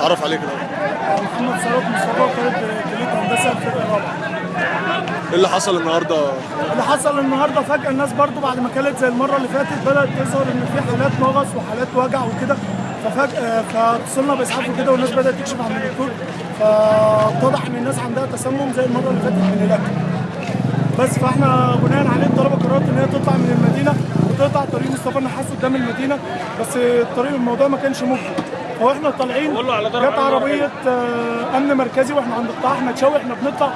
اتعرف عليك كده محمد ثروت مصطفى كلية هندسة الفرقة الرابعة. إيه اللي حصل النهارده؟ اللي حصل النهارده فجأة الناس برضو بعد ما كانت زي المرة اللي فاتت بدأت تظهر إن في حالات مغص وحالات وجع وكده. ففجأة فاتصلنا بإسعاف وكده والناس بدأت تكشف عن الدكتور فاتضح إن الناس عندها تسمم زي المرة اللي فاتت من الأكل. بس فإحنا بناء عليه الطلبة قررت إن هي تطلع من المدينة وتقطع طريق مصطفى النحاس قدام المدينة. بس الطريق الموضوع ما كانش مجدي فاحنا طالعين جت عربية آه، أمن مركزي وإحنا عند قطاع احمد شوقي إحنا بنطلع.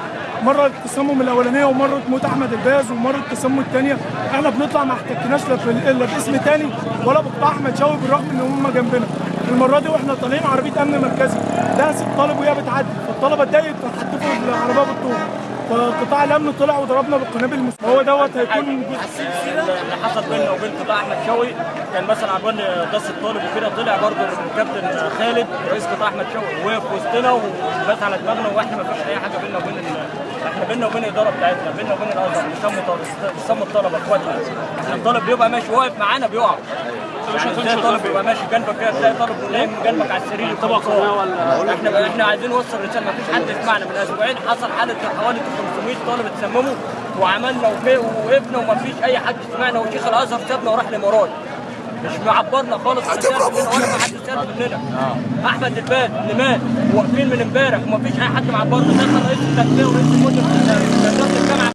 مرة التسمم الأولانية ومرة موت أحمد الباز ومرة التسمم الثانية إحنا بنطلع ما احتكناش لا باسم تاني ولا بقطاع أحمد شوقي بالرغم إن هم جنبنا. المرة دي وإحنا طالعين عربية أمن مركزي. دهست طالب وهي بتعدي. فالطلبة اتضايقت فحدفوا العربيه بالطول فقطاع الأمن طلع وضربنا بالقنابل المس- هو دوت هيكون اللي حصل بيننا وبين قطاع أحمد شوقي. كان مثلا عجبان قصه الطالب وكده طلع برضه الكابتن خالد رئيس قطاع أحمد شوقي وقف وسطنا وبات على دماغنا وإحنا ما فيش أي حاجة بيننا وبين إحنا بيننا وبين الإدارة بتاعتنا بيننا وبين الازهر بيسموا الطلبة إخواتنا. الطالب بيبقى ماشي واقف معانا بيقع. يعني تلاقي طالب بيبقى ماشي جنبك كده تلاقي طالب نايم جنبك على السرير طبق إحنا إحنا عايزين نوصل رسالة. ما فيش حد يسمعنا. من أسبوعين حصل حاله حوالي 500 طالب اتسمموا وعملنا ووقفنا وما فيش أي حد سمعنا وشيخ الأزهر سابنا وراح الإمارات. مش معبرنا خالص ولا ما حد ساب مننا. أحمد الباد اللي مات واقفين من امبارح وما فيش أي حد معبرنا. دخل رئيس التربيه ورئيس المدن بتاع الجامعة